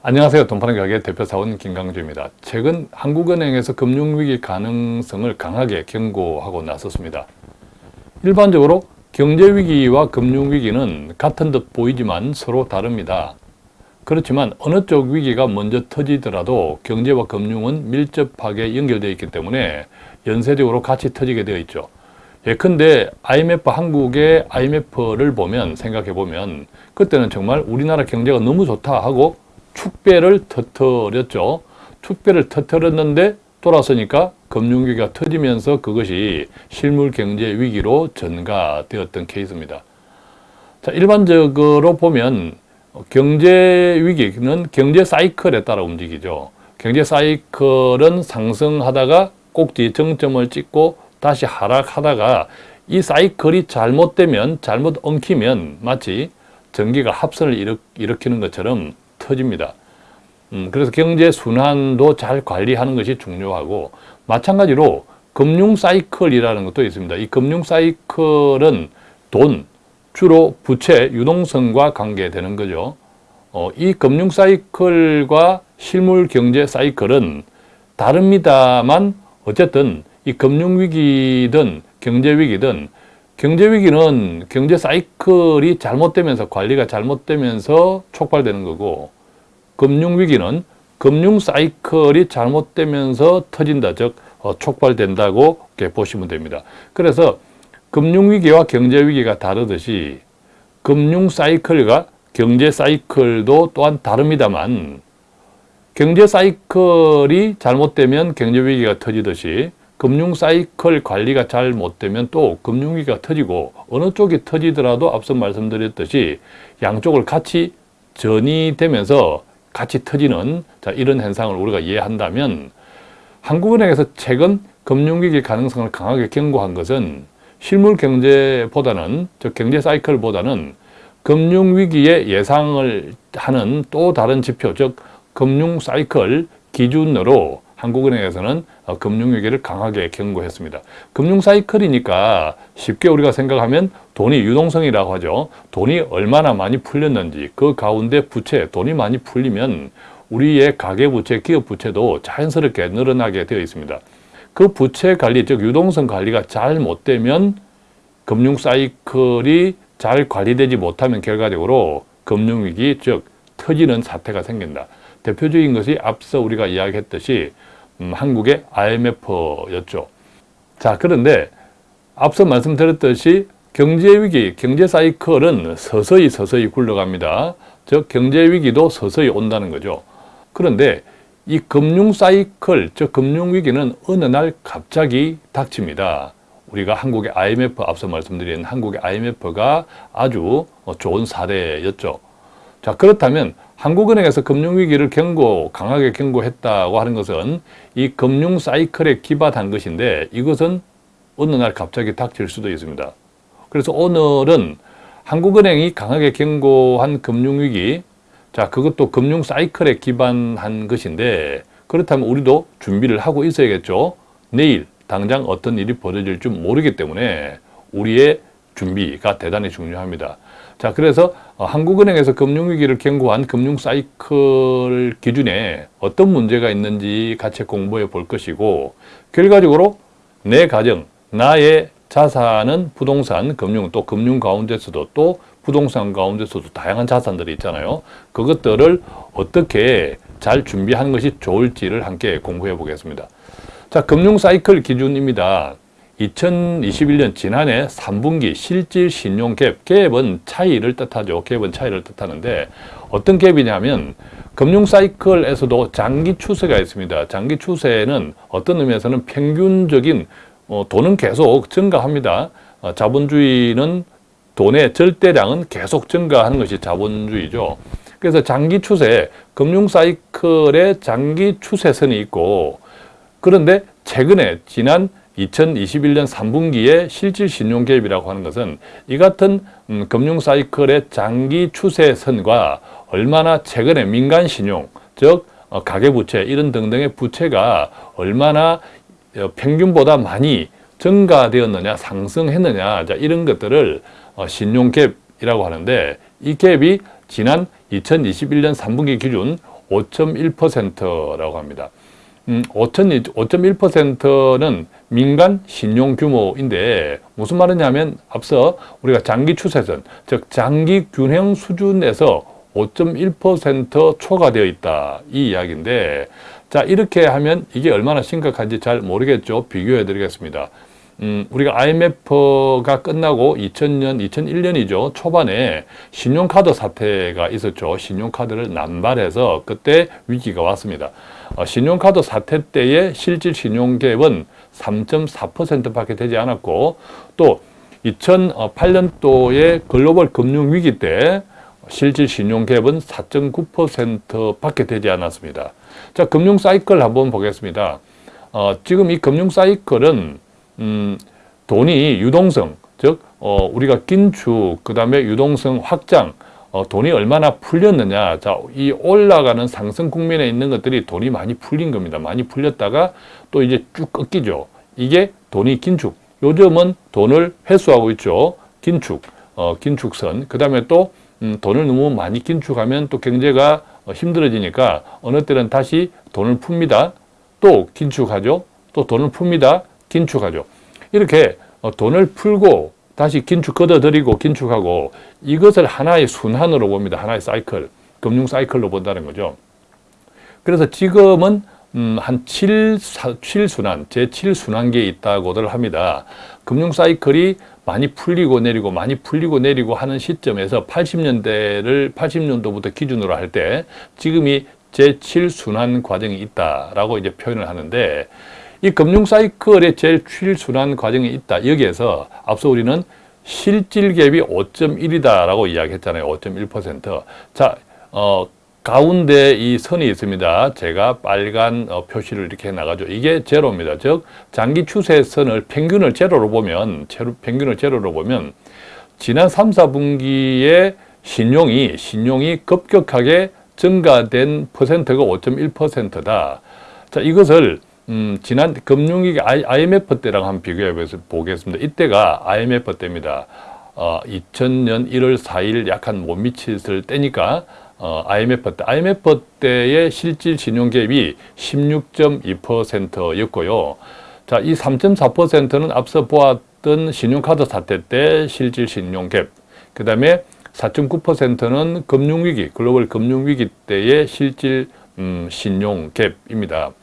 안녕하세요. 돈파는 가게 대표사원 김강주입니다. 최근 한국은행에서 금융위기 가능성을 강하게 경고하고 나섰습니다. 일반적으로 경제위기와 금융위기는 같은 듯 보이지만 서로 다릅니다. 그렇지만 어느 쪽 위기가 먼저 터지더라도 경제와 금융은 밀접하게 연결되어 있기 때문에 연쇄적으로 같이 터지게 되어 있죠. 예컨대 IMF 한국의 IMF를 보면 생각해 보면 그때는 정말 우리나라 경제가 너무 좋다 하고 축배를 터뜨렸죠. 축배를 터뜨렸는데 돌아서니까 금융위기가 터지면서 그것이 실물 경제 위기로 전가되었던 케이스입니다. 자, 일반적으로 보면 경제 위기는 경제 사이클에 따라 움직이죠. 경제 사이클은 상승하다가 꼭지 정점을 찍고 다시 하락하다가 이 사이클이 잘못되면 잘못 엉키면 마치 전기가 합선을 일으키는 것처럼 터집니다. 음, 그래서 경제 순환도 잘 관리하는 것이 중요하고 마찬가지로 금융 사이클이라는 것도 있습니다. 이 금융 사이클은 돈, 주로 부채, 유동성과 관계되는 거죠. 어, 이 금융 사이클과 실물 경제 사이클은 다릅니다만 어쨌든 이 금융위기든 경제위기든 경제위기는 경제 사이클이 잘못되면서 관리가 잘못되면서 촉발되는 거고 금융위기는 금융 사이클이 잘못되면서 터진다 즉 어, 촉발된다고 이렇게 보시면 됩니다. 그래서 금융위기와 경제위기가 다르듯이 금융 사이클과 경제 사이클도 또한 다릅니다만 경제 사이클이 잘못되면 경제위기가 터지듯이 금융 사이클 관리가 잘 못되면 또 금융위기가 터지고 어느 쪽이 터지더라도 앞서 말씀드렸듯이 양쪽을 같이 전이 되면서 같이 터지는 자, 이런 현상을 우리가 이해한다면 한국은행에서 최근 금융위기 가능성을 강하게 경고한 것은 실물 경제보다는 즉 경제 사이클보다는 금융위기의 예상을 하는 또 다른 지표 즉 금융 사이클 기준으로 한국은행에서는 어, 금융위기를 강하게 경고했습니다. 금융사이클이니까 쉽게 우리가 생각하면 돈이 유동성이라고 하죠. 돈이 얼마나 많이 풀렸는지 그 가운데 부채, 돈이 많이 풀리면 우리의 가계부채, 기업부채도 자연스럽게 늘어나게 되어 있습니다. 그 부채 관리, 즉 유동성 관리가 잘 못되면 금융사이클이 잘 관리되지 못하면 결과적으로 금융위기, 즉 터지는 사태가 생긴다. 대표적인 것이 앞서 우리가 이야기했듯이 음, 한국의 IMF였죠. 자 그런데 앞서 말씀드렸듯이 경제위기, 경제사이클은 서서히 서서히 굴러갑니다. 즉 경제위기도 서서히 온다는 거죠. 그런데 이 금융사이클, 즉 금융위기는 어느 날 갑자기 닥칩니다. 우리가 한국의 IMF, 앞서 말씀드린 한국의 IMF가 아주 좋은 사례였죠. 자 그렇다면 한국은행에서 금융위기를 경고, 강하게 경고했다고 하는 것은 이 금융 사이클에 기반한 것인데 이것은 어느 날 갑자기 닥칠 수도 있습니다. 그래서 오늘은 한국은행이 강하게 경고한 금융위기, 자 그것도 금융 사이클에 기반한 것인데 그렇다면 우리도 준비를 하고 있어야겠죠. 내일 당장 어떤 일이 벌어질 줄 모르기 때문에 우리의 준비가 대단히 중요합니다. 자, 그래서 어, 한국은행에서 금융위기를 경고한 금융사이클 기준에 어떤 문제가 있는지 같이 공부해 볼 것이고 결과적으로 내 가정, 나의 자산은 부동산, 금융, 또 금융 가운데서도 또 부동산 가운데서도 다양한 자산들이 있잖아요. 그것들을 어떻게 잘 준비하는 것이 좋을지를 함께 공부해 보겠습니다. 자, 금융 사이클 기준입니다. 2021년 지난해 3분기 실질 신용 갭, 갭은 차이를 뜻하죠. 갭은 차이를 뜻하는데 어떤 갭이냐면 금융 사이클에서도 장기 추세가 있습니다. 장기 추세는 어떤 의미에서는 평균적인 어, 돈은 계속 증가합니다. 어, 자본주의는 돈의 절대량은 계속 증가하는 것이 자본주의죠. 그래서 장기 추세, 금융 사이클의 장기 추세선이 있고 그런데 최근에 지난 2021년 3분기에 실질 신용개입이라고 하는 것은 이 같은 음, 금융사이클의 장기 추세선과 얼마나 최근에 민간신용, 즉 어, 가계부채 이런 등등의 부채가 얼마나 어, 평균보다 많이 증가되었느냐 상승했느냐 자, 이런 것들을 어, 신용갭이라고 하는데 이 갭이 지난 2021년 3분기 기준 5.1%라고 합니다. 음, 5.1%는 민간 신용 규모인데 무슨 말이냐면 앞서 우리가 장기 추세선, 즉 장기 균형 수준에서 5.1% 초과되어 있다 이 이야기인데 자 이렇게 하면 이게 얼마나 심각한지 잘 모르겠죠. 비교해 드리겠습니다. 음, 우리가 IMF가 끝나고 2000년, 2001년이죠. 초반에 신용카드 사태가 있었죠. 신용카드를 남발해서 그때 위기가 왔습니다. 어, 신용카드 사태 때의 실질 신용갭은 3.4%밖에 되지 않았고 또 2008년도의 글로벌 금융위기 때 실질 신용갭은 4.9%밖에 되지 않았습니다. 자, 금융 사이클 한번 보겠습니다. 어, 지금 이 금융 사이클은 음, 돈이 유동성, 즉 어, 우리가 긴축, 그 다음에 유동성 확장, 어, 돈이 얼마나 풀렸느냐. 자, 이 올라가는 상승 국면에 있는 것들이 돈이 많이 풀린 겁니다. 많이 풀렸다가 또 이제 쭉 꺾이죠. 이게 돈이 긴축. 요즘은 돈을 회수하고 있죠. 긴축, 어, 긴축선. 그 다음에 또 음, 돈을 너무 많이 긴축하면 또 경제가 어, 힘들어지니까 어느 때는 다시 돈을 풉니다. 또 긴축하죠. 또 돈을 풉니다. 긴축하죠. 이렇게 어, 돈을 풀고 다시 긴축 걷어들이고 긴축하고 이것을 하나의 순환으로 봅니다. 하나의 사이클, 금융 사이클로 본다는 거죠. 그래서 지금은 음, 한 7, 7순환, 제7순환기에 있다고들 합니다. 금융 사이클이 많이 풀리고 내리고 많이 풀리고 내리고 하는 시점에서 80년대를 80년도부터 기준으로 할 때 지금이 제7순환 과정이 있다라고 이제 표현을 하는데 이 금융 사이클의 제일 출순환 과정이 있다. 여기에서 앞서 우리는 실질갭이 5.1이다라고 이야기했잖아요. 5.1%. 자, 어, 가운데 이 선이 있습니다. 제가 빨간 어, 표시를 이렇게 나가죠. 이게 제로입니다. 즉, 장기 추세선을 평균을 제로로 보면, 제로, 평균을 제로로 보면, 지난 3, 4분기에 신용이, 신용이 급격하게 증가된 퍼센트가 5.1%다. 자, 이것을 음, 지난 금융위기 IMF 때랑 한번 비교해 보겠습니다. 이때가 IMF 때입니다. 어, 2000년 1월 4일 약한 못 미쳤을 때니까 어, IMF 때, IMF 때의 실질 신용갭이 16.2%였고요. 자, 이 3.4%는 앞서 보았던 신용카드 사태 때 실질 신용 갭, 그 다음에 4.9%는 금융위기, 글로벌 금융위기 때의 실질 음, 신용 갭입니다.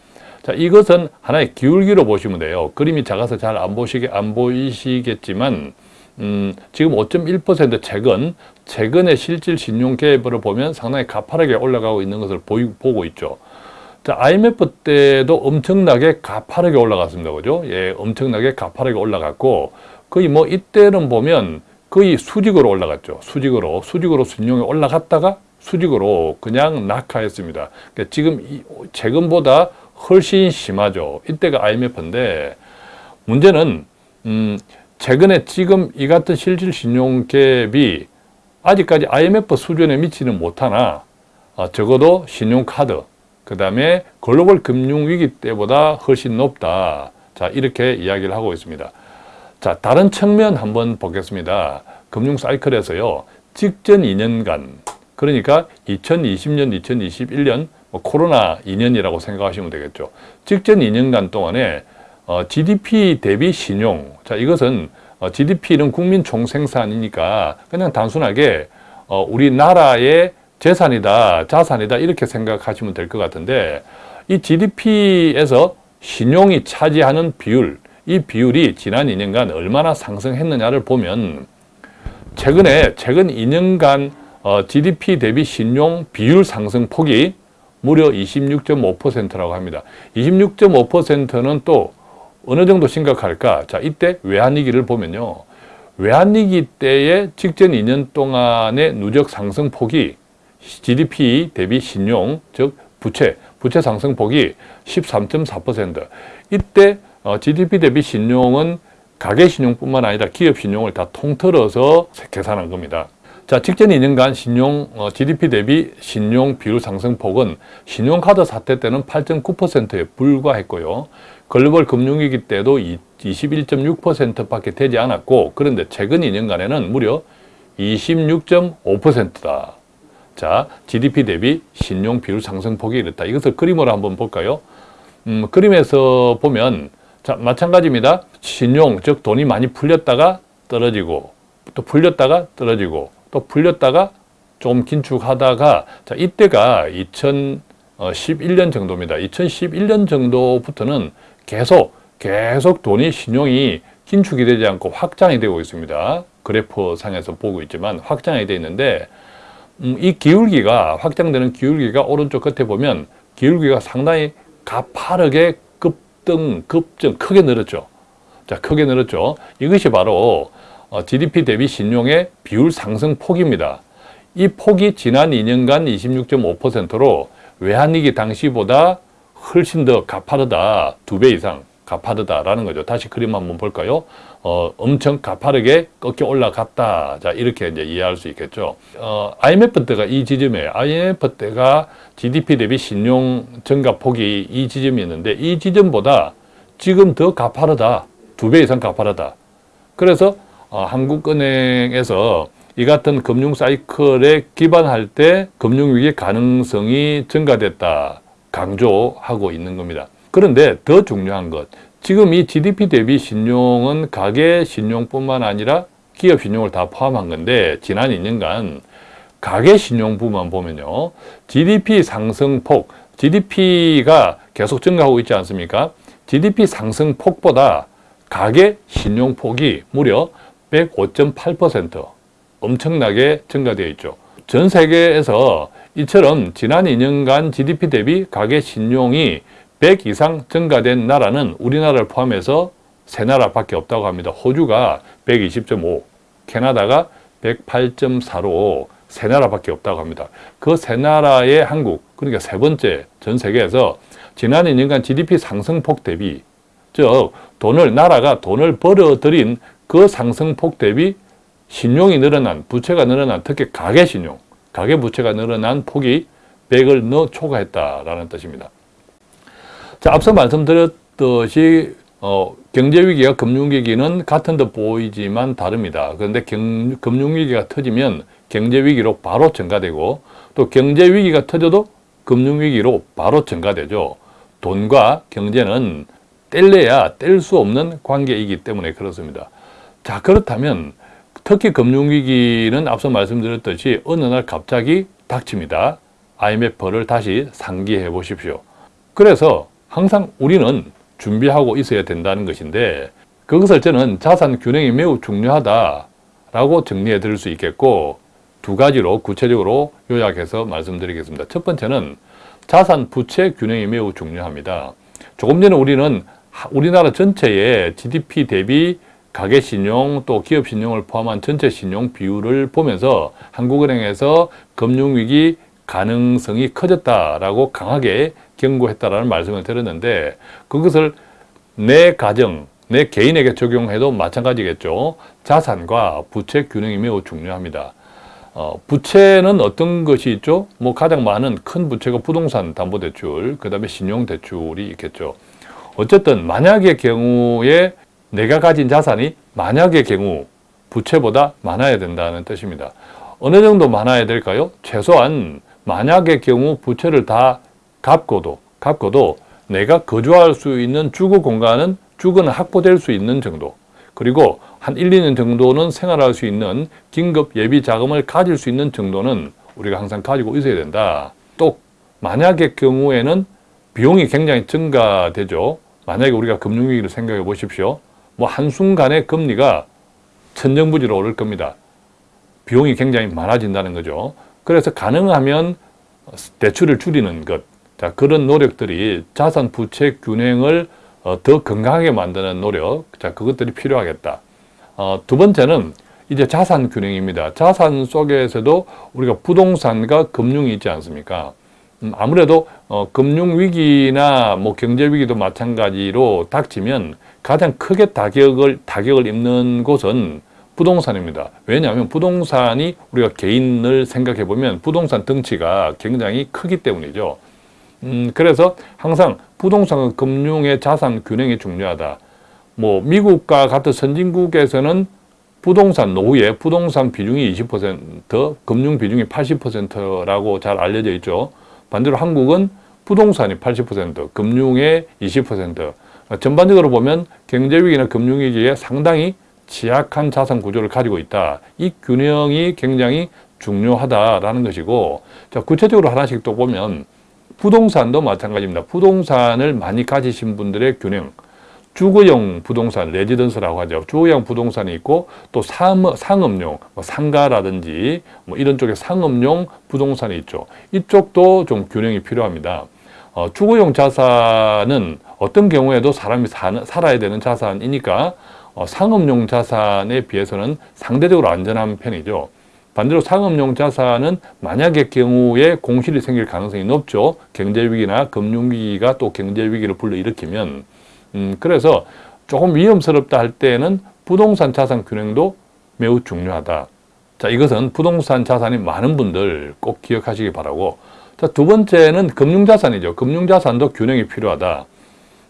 자, 이것은 하나의 기울기로 보시면 돼요. 그림이 작아서 잘 안 보시게, 안 보이시겠지만, 음, 지금 5.1% 최근, 최근의 실질 신용계획을 보면 상당히 가파르게 올라가고 있는 것을 보이, 보고 있죠. 자, IMF 때도 엄청나게 가파르게 올라갔습니다. 그죠? 예, 엄청나게 가파르게 올라갔고, 거의 뭐 이때는 보면 거의 수직으로 올라갔죠. 수직으로. 수직으로 신용이 올라갔다가 수직으로 그냥 낙하했습니다. 그러니까 지금 이, 최근보다 훨씬 심하죠. 이때가 IMF인데 문제는 음, 최근에 지금 이 같은 실질 신용 갭이 아직까지 IMF 수준에 미치는 못하나 어, 적어도 신용카드 그 다음에 글로벌 금융위기 때보다 훨씬 높다. 자 이렇게 이야기를 하고 있습니다. 자 다른 측면 한번 보겠습니다. 금융 사이클에서요. 직전 2년간 그러니까 2020년, 2021년 뭐 코로나 2년이라고 생각하시면 되겠죠. 직전 2년간 동안에 어, GDP 대비 신용, 자 이것은 어, GDP는 국민 총생산이니까 그냥 단순하게 어, 우리나라의 재산이다, 자산이다 이렇게 생각하시면 될 것 같은데 이 GDP에서 신용이 차지하는 비율, 이 비율이 지난 2년간 얼마나 상승했느냐를 보면 최근에 최근 2년간 어, GDP 대비 신용 비율 상승 폭이 무려 26.5%라고 합니다. 26.5%는 또 어느 정도 심각할까? 자, 이때 외환위기를 보면요. 외환위기 때의 직전 2년 동안의 누적 상승폭이 GDP 대비 신용, 즉 부채, 부채 상승폭이 13.4%. 이때 GDP 어, 대비 신용은 가계 신용뿐만 아니라 기업 신용을 다 통틀어서 계산한 겁니다. 자, 직전 2년간 신용 어, GDP 대비 신용 비율 상승폭은 신용카드 사태 때는 8.9%에 불과했고요. 글로벌 금융위기 때도 21.6%밖에 되지 않았고 그런데 최근 2년간에는 무려 26.5%다. 자, GDP 대비 신용 비율 상승폭이 이렇다. 이것을 그림으로 한번 볼까요? 음, 그림에서 보면 자, 마찬가지입니다. 신용, 즉 돈이 많이 풀렸다가 떨어지고 또 풀렸다가 떨어지고 또 풀렸다가 좀 긴축하다가 자, 이때가 2011년 정도입니다. 2011년 정도부터는 계속 계속 돈이 신용이 긴축이 되지 않고 확장이 되고 있습니다. 그래프 상에서 보고 있지만 확장이 되어 있는데 음, 이 기울기가 확장되는 기울기가 오른쪽 끝에 보면 기울기가 상당히 가파르게 급등, 급증, 크게 늘었죠. 자, 크게 늘었죠. 이것이 바로 어, GDP 대비 신용의 비율 상승 폭입니다. 이 폭이 지난 2년간 26.5%로 외환위기 당시보다 훨씬 더 가파르다. 두 배 이상 가파르다라는 거죠. 다시 그림 한번 볼까요? 어, 엄청 가파르게 꺾여 올라갔다. 자, 이렇게 이제 이해할 수 있겠죠. 어, IMF 때가 이 지점이에요. IMF 때가 GDP 대비 신용 증가 폭이 이 지점이었는데 이 지점보다 지금 더 가파르다. 두 배 이상 가파르다. 그래서 어, 한국은행에서 이 같은 금융 사이클에 기반할 때 금융위기 가능성이 증가됐다. 강조하고 있는 겁니다. 그런데 더 중요한 것, 지금 이 GDP 대비 신용은 가계 신용뿐만 아니라 기업 신용을 다 포함한 건데 지난 2년간 가계 신용부만 보면요. GDP 상승폭, GDP가 계속 증가하고 있지 않습니까? GDP 상승폭보다 가계 신용폭이 무려 105.8% 엄청나게 증가되어 있죠. 전 세계에서 이처럼 지난 2년간 GDP 대비 가계 신용이 100 이상 증가된 나라는 우리나라를 포함해서 세 나라밖에 없다고 합니다. 호주가 120.5, 캐나다가 108.4로 세 나라밖에 없다고 합니다. 그 세 나라의 한국, 그러니까 세 번째 전 세계에서 지난 2년간 GDP 상승폭 대비, 즉 돈을 나라가 돈을 벌어들인 그 상승폭 대비 신용이 늘어난, 부채가 늘어난, 특히 가계 신용, 가계 부채가 늘어난 폭이 100을 넣어 초과했다라는 뜻입니다. 자, 앞서 말씀드렸듯이 어, 경제위기와 금융위기는 같은 듯 보이지만 다릅니다. 그런데 경, 금융위기가 터지면 경제위기로 바로 증가되고 또 경제위기가 터져도 금융위기로 바로 증가되죠. 돈과 경제는 뗄래야 뗄 수 없는 관계이기 때문에 그렇습니다. 자 그렇다면 특히 금융위기는 앞서 말씀드렸듯이 어느 날 갑자기 닥칩니다. IMF를 다시 상기해 보십시오. 그래서 항상 우리는 준비하고 있어야 된다는 것인데 그것을 저는 자산 균형이 매우 중요하다라고 정리해 드릴 수 있겠고 두 가지로 구체적으로 요약해서 말씀드리겠습니다. 첫 번째는 자산 부채 균형이 매우 중요합니다. 조금 전에 우리는 우리나라 전체의 GDP 대비 가계 신용 또 기업 신용을 포함한 전체 신용 비율을 보면서 한국은행에서 금융위기 가능성이 커졌다라고 강하게 경고했다라는 말씀을 드렸는데 그것을 내 가정, 내 개인에게 적용해도 마찬가지겠죠. 자산과 부채 균형이 매우 중요합니다. 어, 부채는 어떤 것이 있죠? 뭐 가장 많은 큰 부채가 부동산 담보대출, 그 다음에 신용대출이 있겠죠. 어쨌든 만약의 경우에 내가 가진 자산이 만약의 경우 부채보다 많아야 된다는 뜻입니다. 어느 정도 많아야 될까요? 최소한 만약의 경우 부채를 다 갚고도 갚고도 내가 거주할 수 있는 주거 공간은 주거는 확보될 수 있는 정도 그리고 한 1, 2년 정도는 생활할 수 있는 긴급 예비 자금을 가질 수 있는 정도는 우리가 항상 가지고 있어야 된다. 또 만약의 경우에는 비용이 굉장히 증가되죠. 만약에 우리가 금융위기를 생각해 보십시오. 뭐 한순간에 금리가 천정부지로 오를 겁니다. 비용이 굉장히 많아진다는 거죠. 그래서 가능하면 대출을 줄이는 것, 자 그런 노력들이 자산 부채 균형을 어, 더 건강하게 만드는 노력, 자 그것들이 필요하겠다. 어, 두 번째는 이제 자산 균형입니다. 자산 속에서도 우리가 부동산과 금융이 있지 않습니까? 음, 아무래도 어, 금융위기나 뭐 경제위기도 마찬가지로 닥치면 가장 크게 타격을, 타격을 입는 곳은 부동산입니다. 왜냐하면 부동산이 우리가 개인을 생각해 보면 부동산 덩치가 굉장히 크기 때문이죠. 음, 그래서 항상 부동산 금융의 자산 균형이 중요하다. 뭐 미국과 같은 선진국에서는 부동산 노후에 부동산 비중이 20%, 금융 비중이 80%라고 잘 알려져 있죠. 반대로 한국은 부동산이 80%, 금융의 20%. 전반적으로 보면 경제위기나 금융위기에 상당히 취약한 자산 구조를 가지고 있다. 이 균형이 굉장히 중요하다라는 것이고 자 구체적으로 하나씩 또 보면 부동산도 마찬가지입니다. 부동산을 많이 가지신 분들의 균형 주거용 부동산, 레지던스라고 하죠. 주거용 부동산이 있고 또 상업, 상업용, 뭐 상가라든지 뭐 이런 쪽에 상업용 부동산이 있죠. 이쪽도 좀 균형이 필요합니다. 어, 주거용 자산은 어떤 경우에도 사람이 사, 살아야 되는 자산이니까 어, 상업용 자산에 비해서는 상대적으로 안전한 편이죠. 반대로 상업용 자산은 만약의 경우에 공실이 생길 가능성이 높죠. 경제위기나 금융위기가 또 경제위기를 불러일으키면 음, 그래서 조금 위험스럽다 할 때에는 부동산 자산 균형도 매우 중요하다. 자, 이것은 부동산 자산이 많은 분들 꼭 기억하시기 바라고. 자, 두 번째는 금융자산이죠. 금융자산도 균형이 필요하다.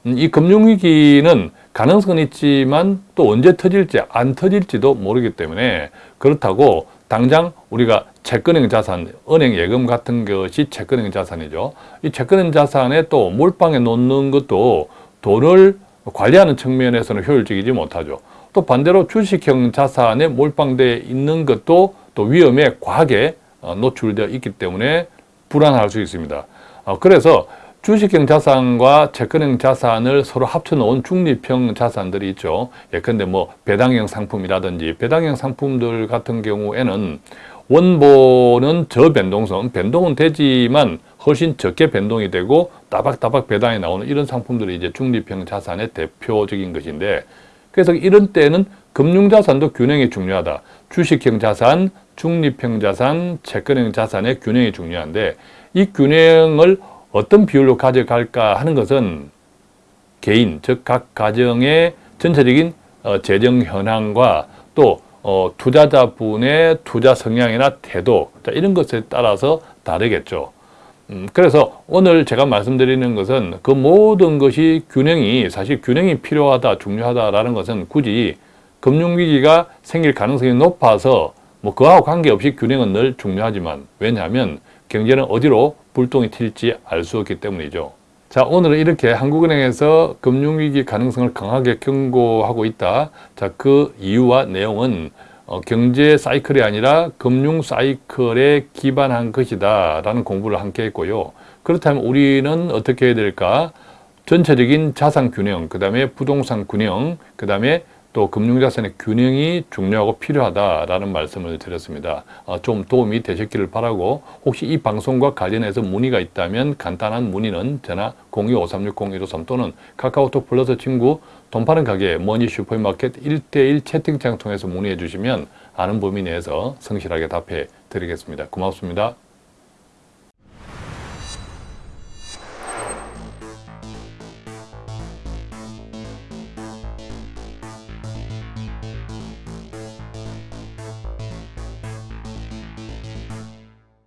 음, 이 금융위기는 가능성은 있지만 또 언제 터질지 안 터질지도 모르기 때문에 그렇다고 당장 우리가 채권형 자산, 은행 예금 같은 것이 채권형 자산이죠. 이 채권형 자산에 또 몰빵해 놓는 것도 돈을 관리하는 측면에서는 효율적이지 못하죠. 또 반대로 주식형 자산에 몰빵되어 있는 것도 또 위험에 과하게 어, 노출되어 있기 때문에 불안할 수 있습니다. 어, 그래서 주식형 자산과 채권형 자산을 서로 합쳐놓은 중립형 자산들이 있죠. 예컨대 뭐 배당형 상품이라든지 배당형 상품들 같은 경우에는 원본은 저변동성, 변동은 되지만 훨씬 적게 변동이 되고 따박따박 배당이 나오는 이런 상품들이 이제 중립형 자산의 대표적인 것인데 그래서 이런 때는 금융자산도 균형이 중요하다. 주식형 자산, 중립형 자산, 채권형 자산의 균형이 중요한데 이 균형을 어떤 비율로 가져갈까 하는 것은 개인, 즉 각 가정의 전체적인 어, 재정 현황과 또 어, 투자자분의 투자 성향이나 태도 이런 것에 따라서 다르겠죠. 음, 그래서 오늘 제가 말씀드리는 것은 그 모든 것이 균형이 사실 균형이 필요하다 중요하다라는 것은 굳이 금융위기가 생길 가능성이 높아서 뭐 그와 관계없이 균형은 늘 중요하지만 왜냐하면 경제는 어디로 불똥이 튈지 알 수 없기 때문이죠. 자 오늘은 이렇게 한국은행에서 금융위기 가능성을 강하게 경고하고 있다. 자그 이유와 내용은 어, 경제 사이클이 아니라 금융 사이클에 기반한 것이다 라는 공부를 함께 했고요. 그렇다면 우리는 어떻게 해야 될까? 전체적인 자산 균형, 그 다음에 부동산 균형, 그 다음에 또 금융자산의 균형이 중요하고 필요하다라는 말씀을 드렸습니다. 어, 좀 도움이 되셨기를 바라고 혹시 이 방송과 관련해서 문의가 있다면 간단한 문의는 전화 02-5360-153 또는 카카오톡 플러스 친구 돈 파는 가게 머니 슈퍼마켓 1대1 채팅창 통해서 문의해 주시면 아는 범위 내에서 성실하게 답해 드리겠습니다. 고맙습니다.